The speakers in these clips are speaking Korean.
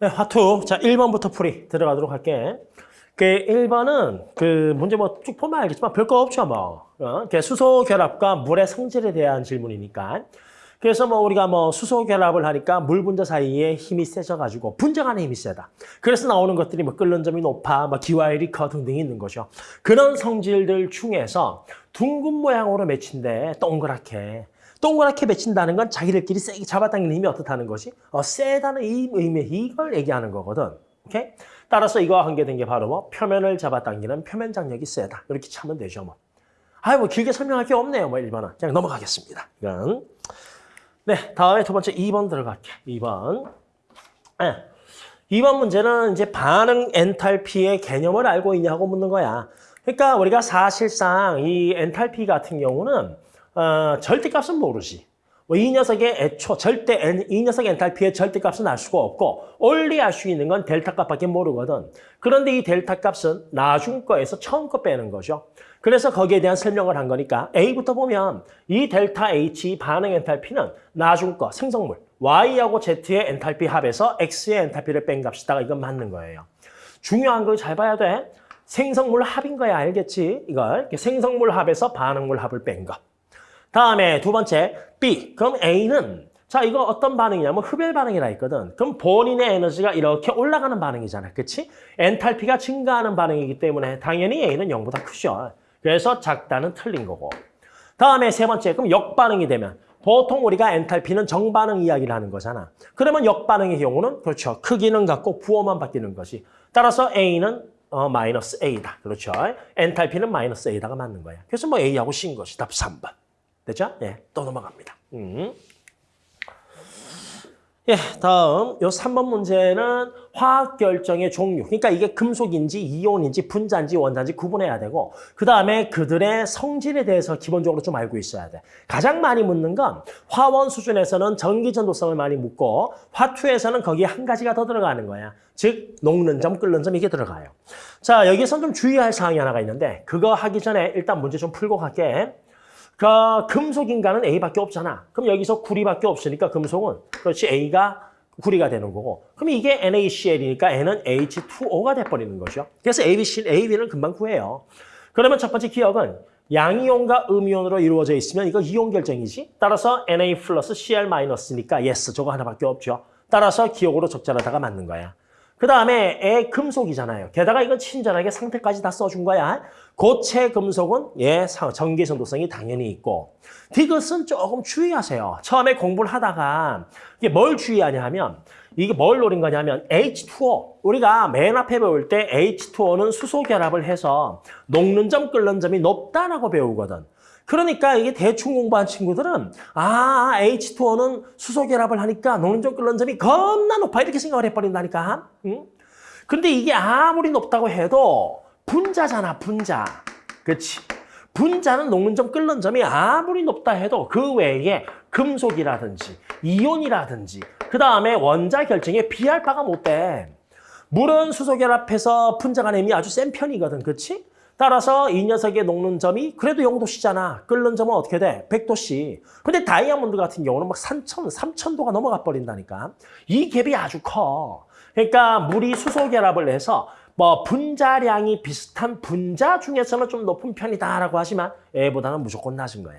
네, 화투. 자, 1번부터 풀이 들어가도록 할게. 그 1번은 그 문제 뭐 쭉 보면 알겠지만 별거 없죠, 뭐. 어? 그 수소 결합과 물의 성질에 대한 질문이니까. 그래서 뭐 우리가 뭐 수소 결합을 하니까 물 분자 사이에 힘이 세져가지고 분자 간의 힘이 세다. 그래서 나오는 것들이 뭐 끓는 점이 높아, 뭐 기와일이 커 등등이 있는 거죠. 그런 성질들 중에서 둥근 모양으로 맺힌데 동그랗게 동그랗게 맺힌다는 건 자기들끼리 세게 잡아당기는 힘이 어떻다는 것이 어, 세다는 이 의미 이걸 얘기하는 거거든. 오케이? 따라서 이거와 관계된 게 바로 뭐 표면을 잡아당기는 표면 장력이 세다. 이렇게 차면 되죠, 뭐. 아이 뭐 길게 설명할 게 없네요, 뭐 1번은. 그냥 넘어가겠습니다. 이건. 네, 다음에 두 번째 2번 들어갈게. 2번. 네. 2번 문제는 이제 반응 엔탈피의 개념을 알고 있냐고 묻는 거야. 그러니까 우리가 사실상 이 엔탈피 같은 경우는 어, 절대값은 모르지. 뭐이 녀석의 애초, 절대, 엔, 이 녀석의 엔탈피의 절대값은 알 수가 없고 only 알수 있는 건 델타 값밖에 모르거든. 그런데 이 델타 값은 나중 거에서 처음 거 빼는 거죠. 그래서 거기에 대한 설명을 한 거니까 A부터 보면 이 델타 H 반응 엔탈피는 나중 거, 생성물, Y하고 Z의 엔탈피 합에서 X의 엔탈피를 뺀 값이다가 이건 맞는 거예요. 중요한 걸 잘 봐야 돼. 생성물 합인 거야, 알겠지? 이걸 생성물 합에서 반응물 합을 뺀 거. 다음에 두 번째 B. 그럼 A는 자 이거 어떤 반응이냐면 흡열 반응이라 했거든. 그럼 본인의 에너지가 이렇게 올라가는 반응이잖아. 그치? 엔탈피가 증가하는 반응이기 때문에 당연히 A는 0보다 크죠. 그래서 작다는 틀린 거고. 다음에 세 번째 그럼 역반응이 되면 보통 우리가 엔탈피는 정반응 이야기를 하는 거잖아. 그러면 역반응의 경우는 그렇죠. 크기는 같고 부호만 바뀌는 것이. 따라서 A는 어, 마이너스 A다. 그렇죠. 엔탈피는 마이너스 A다가 맞는 거야. 그래서 뭐 A하고 C인 것이 답 3번. 됐죠? 예, 또 넘어갑니다. 음. 예, 다음 요 3번 문제는 화학 결정의 종류. 그러니까 이게 금속인지 이온인지 분자인지 원자인지 구분해야 되고 그 다음에 그들의 성질에 대해서 기본적으로 좀 알고 있어야 돼. 가장 많이 묻는 건 화원 수준에서는 전기 전도성을 많이 묻고 화투에서는 거기에 한 가지가 더 들어가는 거야. 즉 녹는 점, 끓는 점 이게 들어가요. 자, 여기서 좀 주의할 사항이 하나가 있는데 그거 하기 전에 일단 문제 좀 풀고 갈게. 그 금속 인간은 A밖에 없잖아. 그럼 여기서 구리밖에 없으니까 금속은 그렇지 A가 구리가 되는 거고. 그럼 이게 NaCl이니까 N은 H2O가 돼버리는 거죠. 그래서 ABC, AB는 금방 구해요. 그러면 첫 번째 기억은 양이온과 음이온으로 이루어져 있으면 이거 이온 결정이지. 따라서 Na 플러스 Cl 마이너스니까 yes 저거 하나밖에 없죠. 따라서 기억으로 적절하다가 맞는 거야. 그 다음에 애 금속이잖아요. 게다가 이건 친절하게 상태까지 다 써준 거야. 고체 금속은 예 전기 전도성이 당연히 있고 디귿은 조금 주의하세요. 처음에 공부를 하다가 이게 뭘 주의하냐 하면 이게 뭘 노린 거냐면 H2O 우리가 맨 앞에 배울 때 H2O는 수소 결합을 해서 녹는 점 끓는 점이 높다라고 배우거든. 그러니까 이게 대충 공부한 친구들은 아 H2O는 수소 결합을 하니까 녹는 점 끓는 점이 겁나 높아 이렇게 생각을 해버린다니까. 응? 근데 이게 아무리 높다고 해도 분자잖아 분자. 그렇지. 분자는 녹는 점 끓는 점이 아무리 높다 해도 그 외에 금속이라든지 이온이라든지 그 다음에 원자 결정에 비할 바가 못 돼. 물은 수소 결합해서 분자 간의 힘이 아주 센 편이거든. 그렇지? 따라서 이 녀석의 녹는 점이 그래도 0도씨잖아. 끓는 점은 어떻게 돼? 100도씨. 근데 다이아몬드 같은 경우는 막 3천, 3천도가 넘어가 버린다니까. 이 갭이 아주 커. 그러니까 물이 수소 결합을 해서 뭐 분자량이 비슷한 분자 중에서는 좀 높은 편이다라고 하지만 A보다는 무조건 낮은 거야.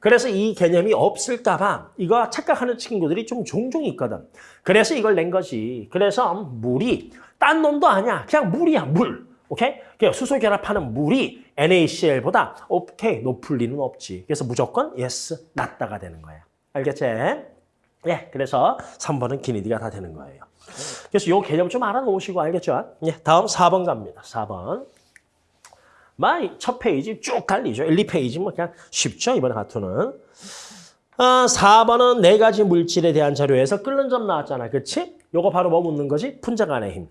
그래서 이 개념이 없을까 봐 이거 착각하는 친구들이 좀 종종 있거든. 그래서 이걸 낸 거지. 그래서 물이 딴 놈도 아니야. 그냥 물이야, 물. 오케이? 그냥 수소 결합하는 물이 NaCl보다 오케이 높을 리는 없지. 그래서 무조건 yes 낮다가 되는 거야. 알겠지? 예, 그래서 3번은 기니디가 다 되는 거예요. 그래서 이 개념 좀 알아놓으시고 알겠죠? 예, 다음 4번 갑니다. 4번. 마이 첫 페이지 쭉 달리죠. 1, 2페이지 뭐 그냥 쉽죠, 이번에 가투는. 아, 4번은 네 가지 물질에 대한 자료에서 끓는 점 나왔잖아. 그렇지? 요거 바로 뭐 묻는 거지? 분자 간의 힘.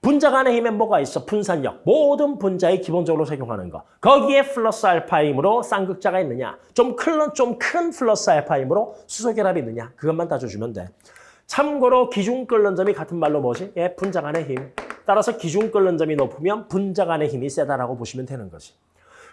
분자 간의 힘에 뭐가 있어? 분산력. 모든 분자에 기본적으로 적용하는 거. 거기에 플러스 알파 힘으로 쌍극자가 있느냐? 좀 큰, 좀큰 플러스 알파 힘으로 수소 결합이 있느냐? 그것만 따져주면 돼. 참고로 기준 끓는 점이 같은 말로 뭐지? 예, 분자 간의 힘. 따라서 기준 끓는 점이 높으면 분자 간의 힘이 세다라고 보시면 되는 거지.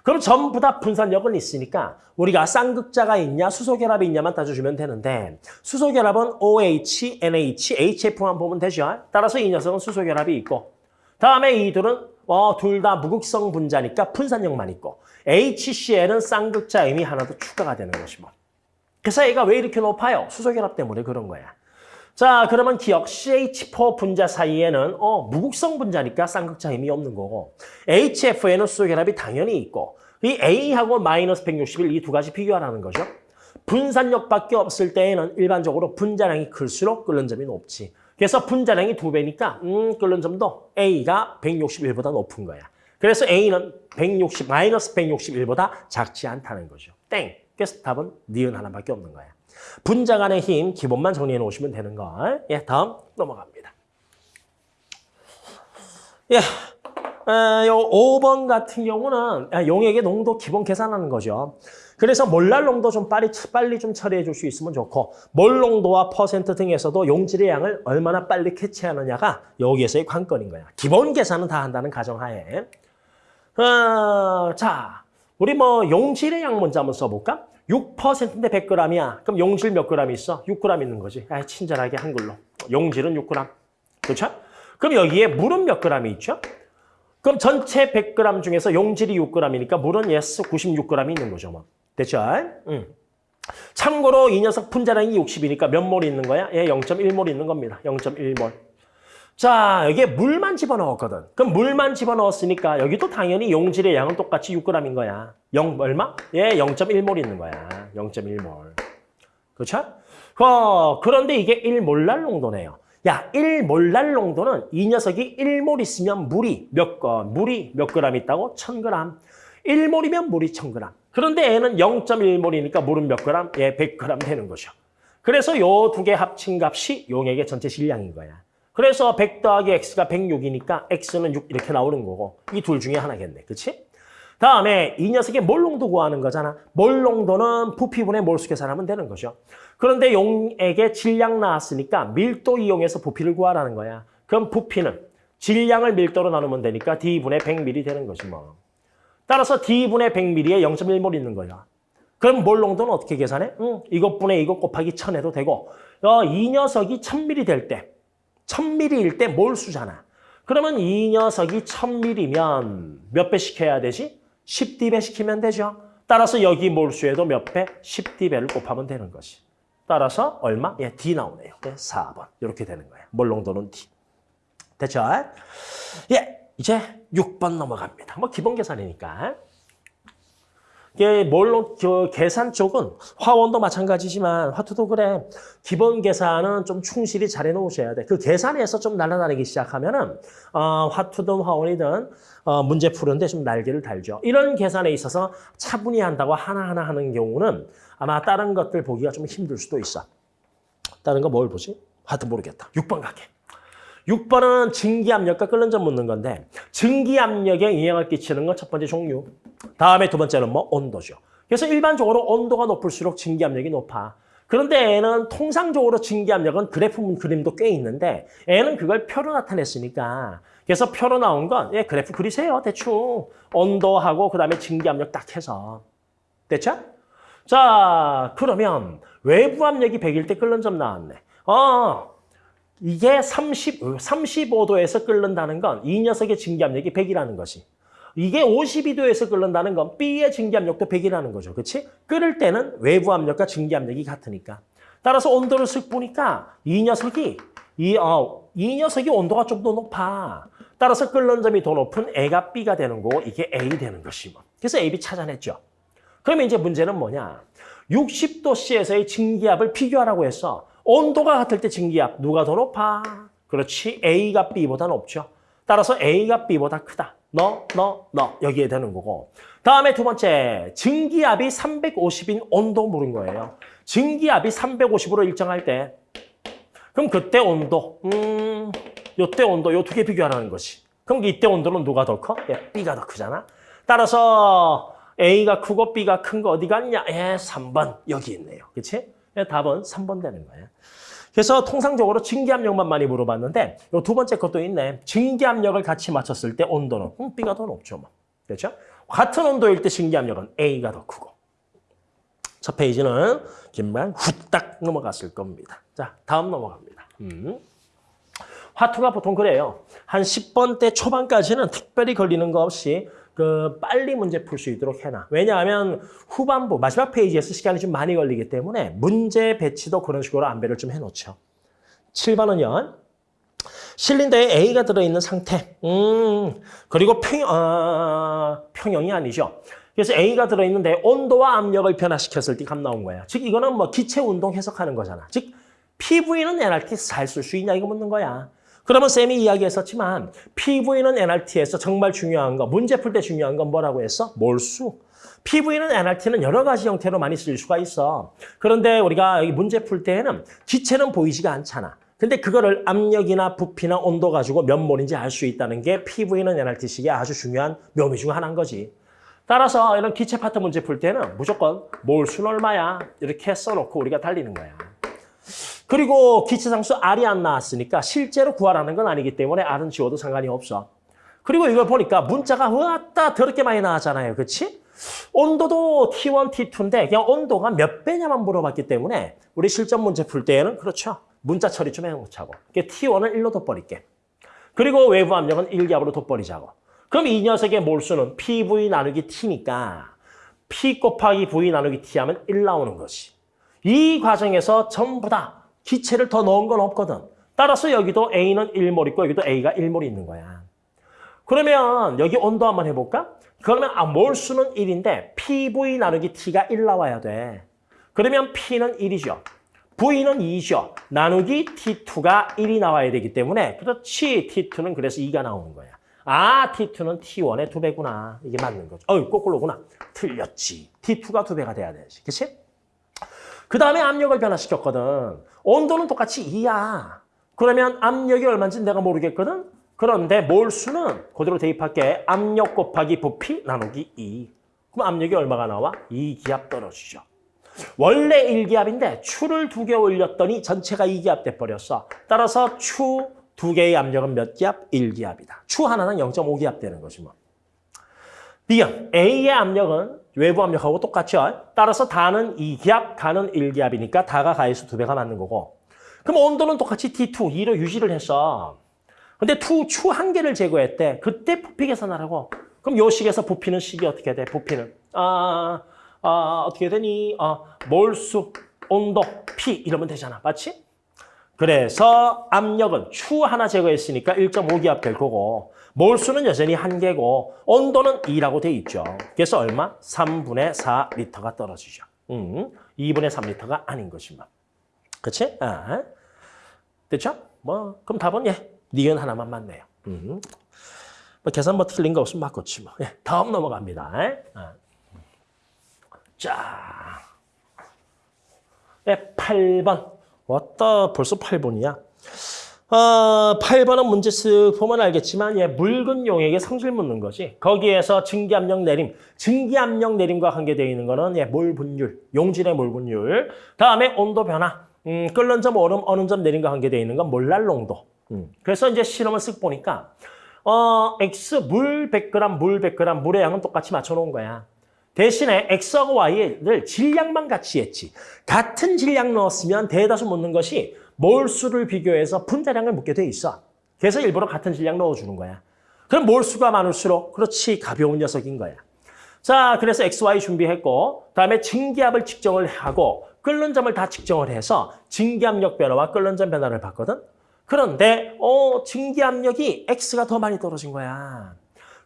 그럼 전부 다 분산력은 있으니까 우리가 쌍극자가 있냐 수소결합이 있냐만 따져주면 되는데 수소결합은 OH, NH, HF만 보면 되죠. 따라서 이 녀석은 수소결합이 있고 다음에 이들은 어, 둘 다 무극성 분자니까 분산력만 있고 HCl은 쌍극자 임이 하나 더 추가가 되는 것이고 그래서 얘가 왜 이렇게 높아요? 수소결합 때문에 그런 거야. 자, 그러면 기억 CH4 분자 사이에는 어, 무극성 분자니까 쌍극자 힘이 없는 거고 HF에는 수소결합이 당연히 있고 이 A하고 마이너스 161 이 두 가지 비교하라는 거죠. 분산력밖에 없을 때에는 일반적으로 분자량이 클수록 끓는 점이 높지. 그래서 분자량이 두 배니까 음, 끓는 점도 A가 161보다 높은 거야. 그래서 A는 160 마이너스 161보다 작지 않다는 거죠. 땡. 그래서 답은 니은 하나밖에 없는 거야. 분자 간의 힘 기본만 정리해 놓으시면 되는 걸. 예, 다음 넘어갑니다. 예. 어, 요 5번 같은 경우는 아, 용액의 농도 기본 계산하는 거죠. 그래서 몰랄 농도 좀 빨리 빨리 좀 처리해 줄 수 있으면 좋고 몰 농도와 퍼센트 등에서도 용질의 양을 얼마나 빨리 캐치하느냐가 여기에서의 관건인 거야. 기본 계산은 다 한다는 가정하에. 어, 자, 우리 뭐 용질의 양 먼저 한번 써볼까? 6%인데 100g이야. 그럼 용질 몇 g 있어? 6g 있는 거지. 아, 친절하게 한글로. 용질은 6g. 그렇죠? 그럼 여기에 물은 몇 g 있죠? 그럼 전체 100g 중에서 용질이 6g이니까 물은 yes 96g 있는 거죠. 뭐. 됐죠? 응. 참고로 이 녀석 분자량이 60이니까 몇 몰 있는 거야? 예, 0.1몰 있는 겁니다. 0.1몰. 자, 여기에 물만 집어넣었거든. 그럼 물만 집어넣었으니까 여기도 당연히 용질의 양은 똑같이 6g인 거야. 0 얼마? 예, 0.1몰 있는 거야. 0.1몰. 그렇죠? 어, 그런데 이게 1몰랄 농도네요. 야, 1몰랄 농도는 이 녀석이 1몰 있으면 물이 몇 거, 물이 몇 그램 있다고? 1000g. 1몰이면 물이 1000g. 그런데 얘는 0.1몰이니까 물은 몇 그램? 예, 100g 되는 거죠. 그래서 요 두 개 합친 값이 용액의 전체 질량인 거야. 그래서 100 더하기 x가 106이니까 x는 6 이렇게 나오는 거고 이 둘 중에 하나겠네. 그치? 다음에 이 녀석의 몰농도 구하는 거잖아. 몰농도는 부피분의 몰수 계산하면 되는 거죠. 그런데 용액의 질량 나왔으니까 밀도 이용해서 부피를 구하라는 거야. 그럼 부피는 질량을 밀도로 나누면 되니까 D분의 100ml 되는 거지 뭐. 따라서 D분의 100ml에 0.1몰 있는 거야. 그럼 몰농도는 어떻게 계산해? 응, 이것분의 이것 곱하기 1000 해도 되고 어, 이 녀석이 1000ml 될 때, 1000ml일 때 몰 수잖아. 그러면 이 녀석이 1000ml면 몇 배 시켜야 되지? 10d배 시키면 되죠. 따라서 여기 몰수에도 몇 배? 10d배를 곱하면 되는 것이. 따라서 얼마? 예, D 나오네요. 네, 4번. 이렇게 되는 거예요. 몰농도는 D. 됐죠? 예, 이제 6번 넘어갑니다. 뭐 기본 계산이니까. 이게 물론 그 계산 쪽은 화원도 마찬가지지만 화투도 그래. 기본 계산은 좀 충실히 잘 해놓으셔야 돼. 그 계산에서 좀 날아다니기 시작하면은 어, 화투든 화원이든 어, 문제 푸는데 좀 날개를 달죠. 이런 계산에 있어서 차분히 한다고 하나하나 하는 경우는 아마 다른 것들 보기가 좀 힘들 수도 있어. 다른 거 뭘 보지? 하여튼 모르겠다. 6번 가게. 6번은 증기압력과 끓는 점 묻는 건데 증기압력에 영향을 끼치는 건 첫 번째 종류. 다음에 두 번째는 뭐 온도죠. 그래서 일반적으로 온도가 높을수록 증기압력이 높아. 그런데 애는 통상적으로 증기압력은 그래프 그림도 꽤 있는데 애는 그걸 표로 나타냈으니까 그래서 표로 나온 건 예, 그래프 그리세요. 대충 온도하고 그다음에 증기압력 딱 해서. 됐죠? 자, 그러면 외부 압력이 100일 때 끓는 점 나왔네. 어, 이게 30, 35도에서 끓는다는 건 이 녀석의 증기압력이 100이라는 것이. 이게 52도에서 끓는다는 건 B의 증기압력도 100이라는 거죠. 그렇지? 끓을 때는 외부 압력과 증기압력이 같으니까. 따라서 온도를 쓱 보니까 이 녀석이 이, 어, 이 녀석이 온도가 좀 더 높아. 따라서 끓는 점이 더 높은 A가 B가 되는 거고 이게 A 되는 것이고. 그래서 A, B 찾아냈죠. 그러면 이제 문제는 뭐냐? 60도씨에서의 증기압을 비교하라고 했어. 온도가 같을 때 증기압 누가 더 높아? 그렇지. A가 B보다 높죠. 따라서 A가 B보다 크다. 너, 너, 너 여기에 되는 거고. 다음에 두 번째 증기압이 350인 온도 물은 거예요. 증기압이 350으로 일정할 때 그럼 그때 온도 음, 요때 온도 요 두 개 비교하라는 것이. 그럼 이때 온도는 누가 더 커? 예, B가 더 크잖아. 따라서 A가 크고 B가 큰 거 어디 갔냐? 예, 3번 여기 있네요. 그렇지? 예, 답은 3번 되는 거예요. 그래서 통상적으로 증기압력만 많이 물어봤는데 요두 번째 것도 있네. 증기압력을 같이 맞췄을 때 온도는 음, B가 더 높죠. 뭐. 그렇죠? 같은 온도일 때 신기압력은 A가 더 크고. 첫 페이지는 금방 후딱 넘어갔을 겁니다. 자, 다음 넘어갑니다. 음. 화투가 보통 그래요. 한 10번 대 초반까지는 특별히 걸리는 거 없이 그 빨리 문제 풀 수 있도록 해놔. 왜냐하면 후반부 마지막 페이지에서 시간이 좀 많이 걸리기 때문에 문제 배치도 그런 식으로 안배를 좀 해놓죠. 7번은요. 실린더에 A가 들어있는 상태. 음, 그리고 평, 어, 평형이 아니죠. 그래서 A가 들어있는데 온도와 압력을 변화시켰을 때 값 나온 거야. 즉 이거는 뭐 기체 운동 해석하는 거잖아. 즉 PV는 NRT에서 잘쓸 수 있냐 이거 묻는 거야. 그러면 쌤이 이야기했었지만 PV는 NRT에서 정말 중요한 거, 문제 풀 때 중요한 건 뭐라고 했어? 몰수. PV는 NRT는 여러 가지 형태로 많이 쓸 수가 있어. 그런데 우리가 여기 문제 풀 때에는 기체는 보이지가 않잖아. 근데 그거를 압력이나 부피나 온도 가지고 몇 몰인지 알 수 있다는 게 PV는 NRT식의 아주 중요한 묘미 중 하나인 거지. 따라서 이런 기체 파트 문제 풀 때는 무조건 몰수는 얼마야 이렇게 써놓고 우리가 달리는 거야. 그리고 기체상수 R이 안 나왔으니까 실제로 구하라는 건 아니기 때문에 R은 지워도 상관이 없어. 그리고 이걸 보니까 문자가 왔다 더럽게 많이 나왔잖아요. 그렇지? 온도도 T1, T2인데 그냥 온도가 몇 배냐만 물어봤기 때문에 우리 실전 문제 풀 때에는 그렇죠. 문자 처리 좀 해놓자고. T1을 1로 돋버릴게. 그리고 외부 압력은 1기압으로 돋버리자고. 그럼 이 녀석의 몰수는 PV 나누기 T니까 P 곱하기 V 나누기 T 하면 1 나오는 것이. 이 과정에서 전부 다 기체를 더 넣은 건 없거든. 따라서 여기도 A는 1몰 있고 여기도 A가 1몰이 있는 거야. 그러면 여기 온도 한번 해볼까? 그러면 아, 몰수는 1인데 PV 나누기 T가 1 나와야 돼. 그러면 P는 1이죠. V는 2죠. 나누기 T2가 1이 나와야 되기 때문에 그렇지. T2는 그래서 2가 나오는 거야. 아, T2는 T1의 2배구나. 이게 맞는 거죠. 어이, 거꾸로구나. 틀렸지. T2가 2배가 돼야 되지. 그치? 그 다음에 압력을 변화시켰거든. 온도는 똑같이 2야. 그러면 압력이 얼마인지 내가 모르겠거든? 그런데 몰수는 그대로 대입할게. 압력 곱하기 부피 나누기 2. 그럼 압력이 얼마가 나와? 2기압 떨어지죠. 원래 1기압인데 추를 두 개 올렸더니 전체가 2기압 돼버렸어. 따라서 추 두 개의 압력은 몇 기압? 1기압이다. 추 하나는 0.5기압 되는 거지 뭐. B형 A의 압력은 외부 압력하고 똑같죠. 따라서 다는 2기압, 가는 1기압이니까 다가 가에서 두 배가 맞는 거고. 그럼 온도는 똑같이 T2, 2로 유지를 했어. 근데 투, 추 한 개를 제거했대. 그때 부피 계산하라고. 그럼 요 식에서 부피는 식이 어떻게 돼? 부피는. 아, 아 어떻게 되니? 아, 몰수, 온도, P 이러면 되잖아. 맞지? 그래서 압력은 추 하나 제거했으니까 1.5기압 될 거고 몰수는 여전히 한 개고 온도는 2라고 돼 있죠. 그래서 얼마? 3분의 4리터가 떨어지죠. 음, 2분의 3리터가 아닌 것이만. 그치? 아, 됐죠? 뭐 그럼 답은 예, 니은 하나만 맞네요. 음. 뭐 계산 뭐 틀린 거 없으면 맞겠지 뭐. 예, 다음 넘어갑니다. 아. 자, 예, 8번. 왔다 벌써 8번이야. 어, 8번은 문제 쓱 보면 알겠지만 예, 묽은 용액에 성질 묻는 거지. 거기에서 증기압력 내림, 증기압력 내림과 관계되어 있는 거는 예, 몰 분율, 용질의 몰 분율. 다음에 온도 변화, 음, 끓는 점, 얼음, 어느 점 내림과 관계되어 있는 건 몰랄 농도. 음. 그래서 이제 실험을 쓱 보니까 어, X 물 100g, 물 100g, 물의 양은 똑같이 맞춰놓은 거야. 대신에 X하고 Y를 질량만 같이 했지. 같은 질량 넣었으면 대다수 묻는 것이 몰수를 비교해서 분자량을 묻게 돼 있어. 그래서 일부러 같은 질량 넣어주는 거야. 그럼 몰수가 많을수록 그렇지 가벼운 녀석인 거야. 자, 그래서 XY 준비했고 다음에 증기압을 측정을 하고 끓는 점을 다 측정을 해서 증기압력 변화와 끓는 점 변화를 봤거든. 그런데 어 증기압력이 X가 더 많이 떨어진 거야.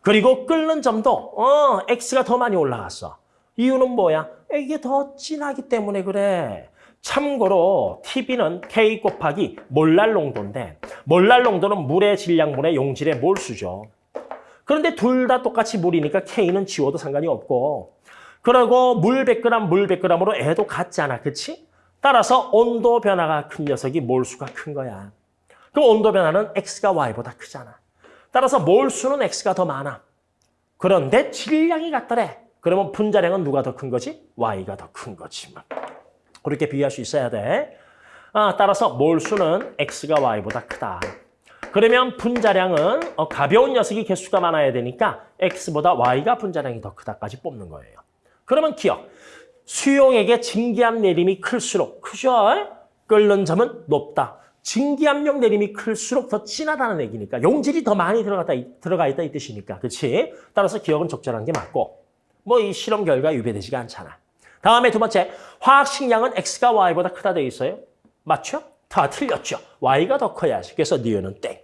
그리고 끓는 점도 어 X가 더 많이 올라갔어. 이유는 뭐야? 이게 더 진하기 때문에 그래. 참고로 TB는 K 곱하기 몰랄 농도인데 몰랄 농도는 물의 질량분의 용질의 몰수죠. 그런데 둘 다 똑같이 물이니까 K는 지워도 상관이 없고 그리고 물 100g, 물 100g으로 애도 같잖아. 그치? 따라서 온도 변화가 큰 녀석이 몰수가 큰 거야. 그 온도 변화는 X가 Y보다 크잖아. 따라서 몰수는 X가 더 많아. 그런데 질량이 같더래. 그러면 분자량은 누가 더 큰 거지? Y가 더 큰 거지. 그렇게 비교할 수 있어야 돼. 아, 따라서 몰수는 X가 Y보다 크다. 그러면 분자량은 어, 가벼운 녀석이 개수가 많아야 되니까 X보다 Y가 분자량이 더 크다까지 뽑는 거예요. 그러면 기억. 수용액의 증기압 내림이 클수록 크죠? 끓는 점은 높다. 증기압력 내림이 클수록 더 진하다는 얘기니까 용질이 더 많이 들어갔다, 들어가 있다 이 뜻이니까. 그렇지? 따라서 기억은 적절한 게 맞고 뭐 이 실험 결과 유배되지가 않잖아. 다음에 두 번째, 화학식량은 X가 Y보다 크다 돼 있어요. 맞죠? 다 틀렸죠. Y가 더 커야지. 그래서 니은은 땡.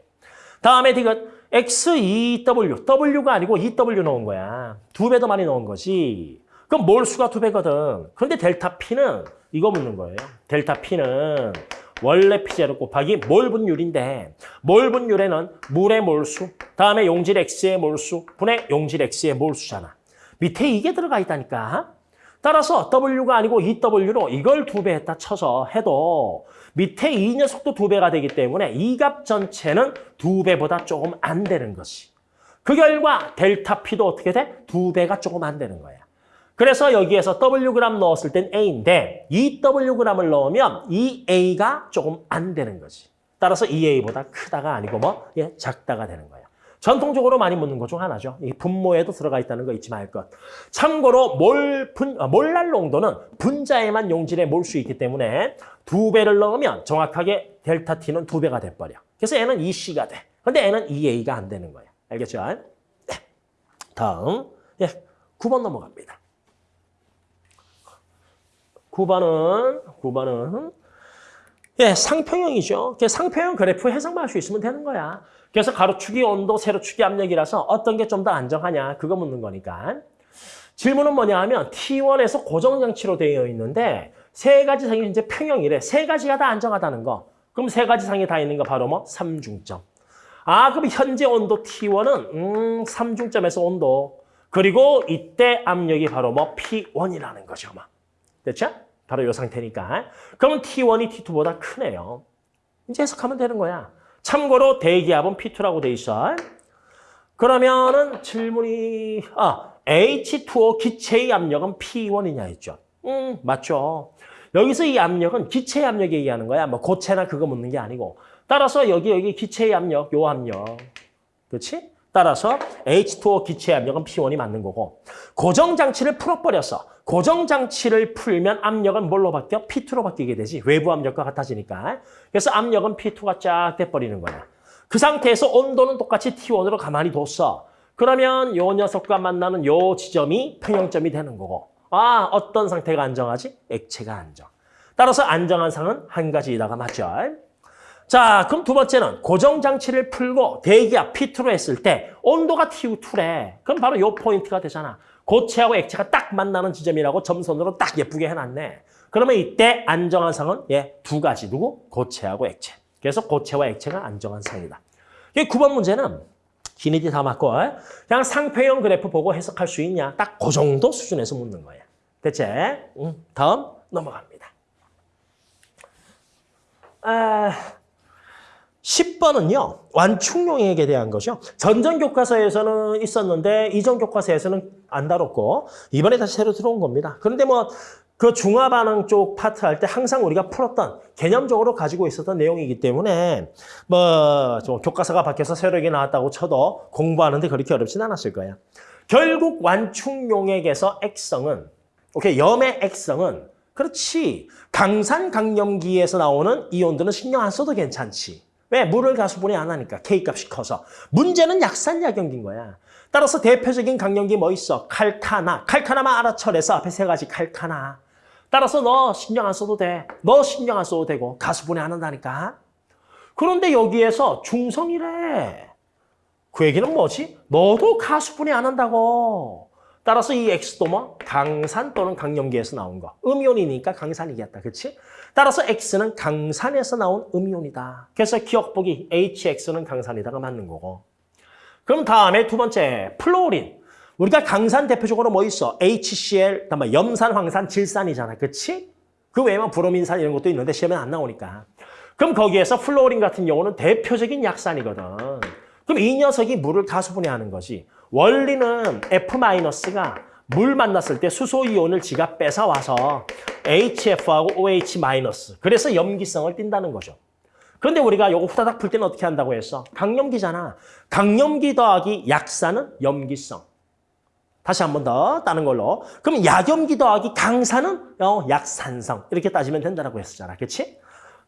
다음에 디귿 X2W, W가 아니고 EW 넣은 거야. 두 배 더 많이 넣은 거지. 그럼 몰 수가 두 배거든. 그런데 델타 P는 이거 묻는 거예요. 델타 P는 원래 P제로 곱하기 몰 분율인데 몰 분율에는 물의 몰수, 다음에 용질 X의 몰수, 분의 용질 X의 몰수잖아. 밑에 이게 들어가 있다니까. 따라서 W가 아니고 EW로 이걸 두 배 했다 쳐서 해도 밑에 이 녀석도 두 배가 되기 때문에 이 값 전체는 두 배보다 조금 안 되는 것이. 그 결과 델타 P도 어떻게 돼? 두 배가 조금 안 되는 거야. 그래서 여기에서 Wg 넣었을 땐 A인데 2Wg을 넣으면 이 A가 조금 안 되는 거지. 따라서 2A보다 크다가 아니고 뭐 예, 작다가 되는 거야. 전통적으로 많이 묻는 것 중 하나죠. 이 분모에도 들어가 있다는 거 잊지 말 것. 참고로 몰, 분, 아, 몰랄 농도는 분자에만 용질에 몰 수 있기 때문에 두 배를 넣으면 정확하게 델타 T는 두 배가 돼버려. 그래서 얘는 2C가 돼. 근데 얘는 2A가 안 되는 거야. 알겠죠? 네. 다음, 예, 9번 넘어갑니다. 9번은, 9번은, 예, 상평형이죠. 그 상평형 그래프 해석만 할 수 있으면 되는 거야. 그래서 가로축이 온도, 세로축이 압력이라서 어떤 게 좀 더 안정하냐, 그거 묻는 거니까. 질문은 뭐냐 하면 T1에서 고정장치로 되어 있는데 세 가지 상이 이제 평형이래. 세 가지가 다 안정하다는 거. 그럼 세 가지 상이 다 있는 거 바로 뭐? 삼중점. 아, 그럼 현재 온도 T1은 음, 삼중점에서 온도. 그리고 이때 압력이 바로 뭐 P1이라는 거죠. 뭐. 됐죠? 바로 이 상태니까. 그러면 T1이 T2보다 크네요. 이제 해석하면 되는 거야. 참고로 대기압은 P2라고 돼 있어. 그러면은 질문이 아 H2O 기체의 압력은 P1이냐 했죠. 음 맞죠. 여기서 이 압력은 기체의 압력에 의하는 거야. 뭐 고체나 그거 묻는 게 아니고. 따라서 여기 여기 기체의 압력, 요 압력. 그렇지? 따라서 H2O 기체 압력은 P1이 맞는 거고 고정장치를 풀어버렸어. 고정장치를 풀면 압력은 뭘로 바뀌어? P2로 바뀌게 되지. 외부 압력과 같아지니까. 그래서 압력은 P2가 쫙 돼버리는 거야. 그 상태에서 온도는 똑같이 T1으로 가만히 뒀어. 그러면 요 녀석과 만나는 요 지점이 평형점이 되는 거고 아 어떤 상태가 안정하지? 액체가 안정. 따라서 안정한 상은 한 가지이다가 맞죠. 자, 그럼 두 번째는 고정장치를 풀고 대기압 P2로 했을 때 온도가 TU2래. 그럼 바로 요 포인트가 되잖아. 고체하고 액체가 딱 만나는 지점이라고 점선으로 딱 예쁘게 해놨네. 그러면 이때 안정한 상은 예, 두 가지. 누구? 고체하고 액체. 그래서 고체와 액체가 안정한 상이다. 이 9번 문제는 기니디 다 맞고 그냥 상표형 그래프 보고 해석할 수 있냐. 딱 그 정도 수준에서 묻는 거예요. 됐지? 음, 다음 넘어갑니다. 아... 10번은요. 완충용액에 대한 것이요. 전전 교과서에서는 있었는데 이전 교과서에서는 안 다뤘고 이번에 다시 새로 들어온 겁니다. 그런데 뭐 그 중화반응 쪽 파트 할 때 항상 우리가 풀었던 개념적으로 가지고 있었던 내용이기 때문에 뭐좀 교과서가 바뀌어서 새롭게 나왔다고 쳐도 공부하는데 그렇게 어렵진 않았을 거예요. 결국 완충용액에서 액성은 오케이 염의 액성은 그렇지 강산 강염기에서 나오는 이온들은 신경 안 써도 괜찮지. 왜? 물을 가수분해 안 하니까 K값이 커서. 문제는 약산약용기인 거야. 따라서 대표적인 강염기 뭐 있어? 칼카나. 칼카나만 알아쳐내서 앞에 세 가지 칼카나. 따라서 너 신경 안 써도 돼. 너 신경 안 써도 되고 가수분해 안 한다니까. 그런데 여기에서 중성이래. 그 얘기는 뭐지? 너도 가수분해 안 한다고. 따라서 이 X도 뭐 강산 또는 강염기에서 나온 거. 음이온이니까 강산이겠다. 그렇지? 따라서 X는 강산에서 나온 음이온이다. 그래서 기억보기 HX는 강산이다가 맞는 거고. 그럼 다음에 두 번째 플로린. 우리가 강산 대표적으로 뭐 있어? HCl, 염산, 황산, 질산이잖아. 그치? 그 외에 뭐 브로민산 이런 것도 있는데 시험에 안 나오니까. 그럼 거기에서 플로린 같은 경우는 대표적인 약산이거든. 그럼 이 녀석이 물을 가수분해하는 거지. 원리는 F-가 물 만났을 때 수소이온을 지가 뺏어와서 HF하고 OH- 그래서 염기성을 띈다는 거죠. 그런데 우리가 요거 후다닥 풀 때는 어떻게 한다고 했어? 강염기잖아. 강염기 더하기 약산은 염기성. 다시 한 번 더 따는 걸로. 그럼 약염기 더하기 강산은 어, 약산성. 이렇게 따지면 된다고 했었잖아. 그치?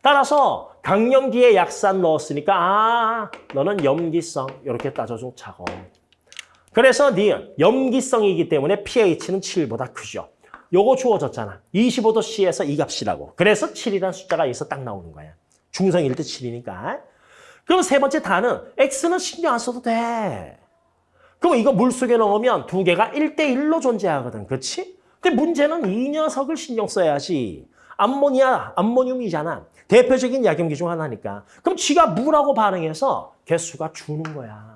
따라서 강염기에 약산 넣었으니까 아 너는 염기성 이렇게 따져준 차고. 그래서 니은 염기성이기 때문에 pH는 7보다 크죠. 요거 주어졌잖아. 25도 C에서 이 값이라고. 그래서 7이라는 숫자가 여기서 딱 나오는 거야. 중성일 때 7이니까. 그럼 세 번째 단은 X는 신경 안 써도 돼. 그럼 이거 물속에 넣으면 두 개가 1대1로 존재하거든. 그렇지? 근데 문제는 이 녀석을 신경 써야지. 암모니아, 암모늄이잖아. 대표적인 약염기 중 하나니까. 그럼 쥐가 물하고 반응해서 개수가 주는 거야.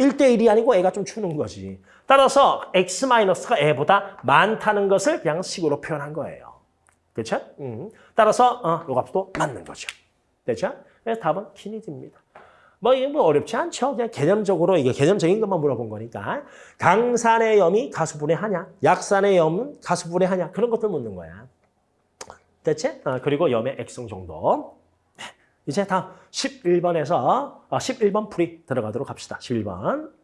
1대1이 아니고 애가 좀 주는 거지. 따라서 X-가 애보다 많다는 것을 그냥 식으로 표현한 거예요. 그렇죠? 음. 따라서 어, 요 값도 맞는 거죠. 됐죠? 그래서 답은 키니드입니다. 뭐 이게 뭐 어렵지 않죠. 그냥 개념적으로 이게 개념적인 것만 물어본 거니까 강산의 염이 가수분해 하냐, 약산의 염은 가수분해 하냐 그런 것들 묻는 거야. 됐지? 어, 그리고 염의 액성 정도. 네. 이제 다음 11번에서 어, 11번 풀이 들어가도록 합시다. 11번.